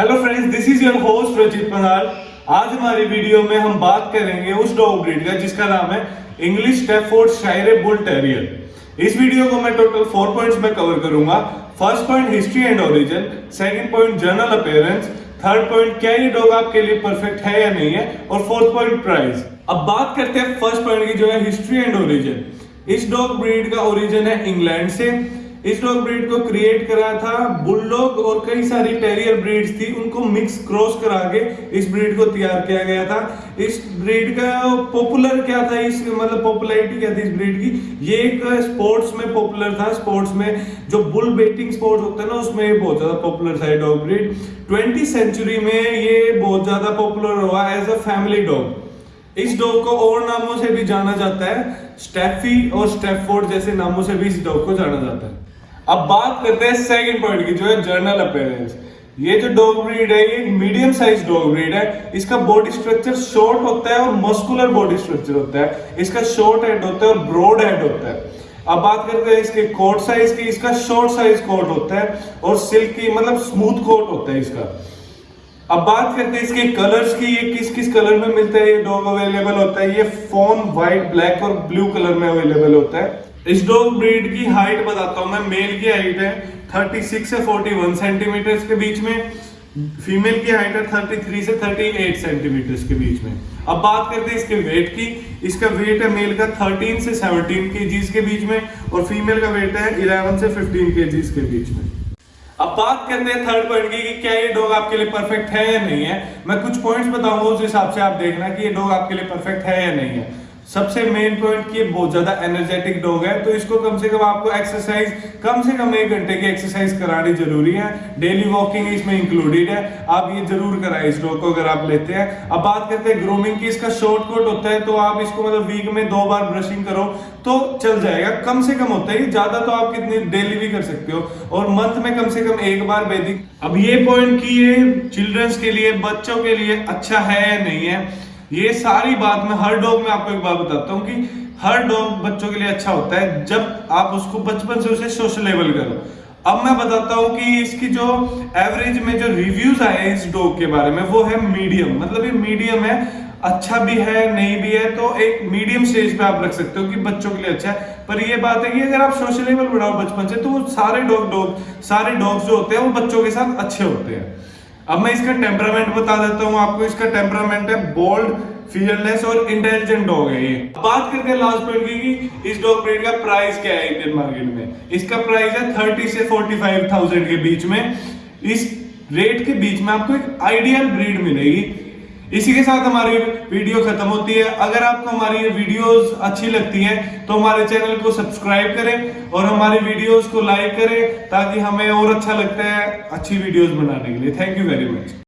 Hello friends this is your host Rachit Panal आज हमारी video में हम बात करेंगे उस डॉग ब्रीड का, जिसका नाम है English Staffordshire bull terrier इस वीडियो को मैं टोटल फोर पॉइंट्स में कवर करूँगा. First point history and origin second point general appearance third point क्या ये डॉग आपके लिए परफेक्ट है या नहीं है? और फोर्थ पॉइंट प्राइस अब बात करते हैं फ़र्स्ट पॉइंट की, जो है हिस्ट्री एंड ओरिजिन इस डॉग ब्रीड का ओरिजिन है इंग्लैंड से. इस डॉग ब्रीड को क्रिएट करा था बुलडॉग और कई सारी टेरियर ब्रीड्स थी, उनको मिक्स क्रॉस करा के इस ब्रीड को तैयार किया गया था। इस ब्रीड का पॉपुलर क्या था? इस मतलब पॉपुलैरिटी क्या थी इस ब्रीड की? ये एक स्पोर्ट्स में पॉपुलर था स्पोर्ट्स में जो बुल बेटिंग स्पोर्ट होता है ना, उसमें बहुत ज़्यादा पॉपुलर था डॉग ब्रीड ट्वेंटी सेंचुरी में ये बहुत ज़्यादा पॉपुलर हुआ एज अ फैमिली डॉग इस डॉग को और नामों से भी जाना जाता है स्टेफी और स्टेफोर्ड जैसे नामों से भी इस डॉग को जाना जाता है। अब बात करते हैं सेकंड पॉइंट की, जो है जर्नल अपेयरेंस ये जो डॉग ब्रीड है, ये मीडियम साइज़ डॉग ब्रीड है, इसका बॉडी स्ट्रक्चर शॉर्ट होता है और मस्कुलर बॉडी स्ट्रक्चर होता है. इसका शॉर्ट हेड होता है और ब्रॉड हेड होता है. अब बात करते हैं इसके कोट साइज़ की, इसका शॉर्ट साइज़ कोट होता है और सिल्की मतलब स्मूथ कोट होता है इसका. अब बात करते हैं इसके कलर्स की, ये किस किस कलर में मिलता है? ये डॉग अवेलेबल होता है, ये फ़ोन व्हाइट ब्लैक और ब्लू कलर में अवेलेबल होता है. इस डॉग ब्रीड की हाइट बताता हूँ मैं मेल की हाइट है 36 से 41 सेंटीमीटर के बीच में फीमेल की हाइट है 33 से 38 सेंटीमीटर के बीच में। अब बात करते हैं इसके वेट की। इसका वेट है मेल का 13 से 17 के के बीच में और फीमेल का वेट है 11 से 15 के के बीच में। अब बात करते हैं थर्ड पॉइंट की कि क्या ये डॉग आपके लिए परफेक्ट है या नहीं है। मैं कुछ पॉइंट्स बताऊँगा, उस हिसाब से आप देखना कि ये डॉग आपके लिए परफेक्ट है या नहीं है। सबसे मेन पॉइंट की बहुत ज़्यादा एनर्जेटिक डॉग है तो इसको कम से कम आपको एक्सरसाइज कम से कम एक घंटे की एक्सरसाइज करानी ज़रूरी है। डेली वॉकिंग इसमें इंक्लूडेड है। आप ये ज़रूर कराएँ इस डॉग को अगर आप लेते हैं। अब बात करते हैं ग्रूमिंग की, इसका शॉर्ट होता है तो आप इसको मतलब वीक में दो बार ब्रशिंग करो तो चल जाएगा। कम से कम होता है ज़्यादा तो आप कितनी डेली भी कर सकते हो, और मंथ में कम से कम एक बार बेदिक अब ये पॉइंट की ये चिल्ड्रंस के लिए, बच्चों के लिए अच्छा है या नहीं है? ये सारी बात मैं हर डॉग में आपको एक बात बताता हूँ कि हर डॉग बच्चों के लिए अच्छा होता है जब आप उसको बचपन से उसे सोशलेबल करो। अब मैं बताता हूँ कि इसकी जो एवरेज में जो रिव्यूज़ आए इस डॉग के बारे में, वो है मीडियम मतलब ये मीडियम है अच्छा भी है, नहीं भी है तो एक मीडियम स्टेज पे आप रख सकते हो कि बच्चों के लिए अच्छा है। पर ये बात है कि अगर आप सोशलेबल बढ़ाओ बचपन से तो सारे डॉग डॉग सारे डॉग्स जो होते हैं, वो बच्चों के साथ अच्छे होते हैं। अब मैं इसका टेम्परामेंट बता देता हूँ, आपको इसका टेम्परामेंट है बोल्ड फियरलेस और इंटेलिजेंट डॉग है ये। बात करते हैं लास्ट पॉइंट की इस डॉग ब्रीड का प्राइस क्या है इंडियन मार्केट में? इसका प्राइस है थर्टी से फोर्टी फाइव थाउज़ेंड के बीच में। इस रेट के बीच में आपको एक आइडियल ब्रीड मिलेगी। इसी के साथ हमारी वीडियो खत्म होती है। अगर आपको हमारी वीडियोस अच्छी लगती हैं तो हमारे चैनल को सब्सक्राइब करें और हमारी वीडियोस को लाइक करें, ताकि हमें और अच्छा लगता है अच्छी वीडियोस बनाने के लिए। Thank you very much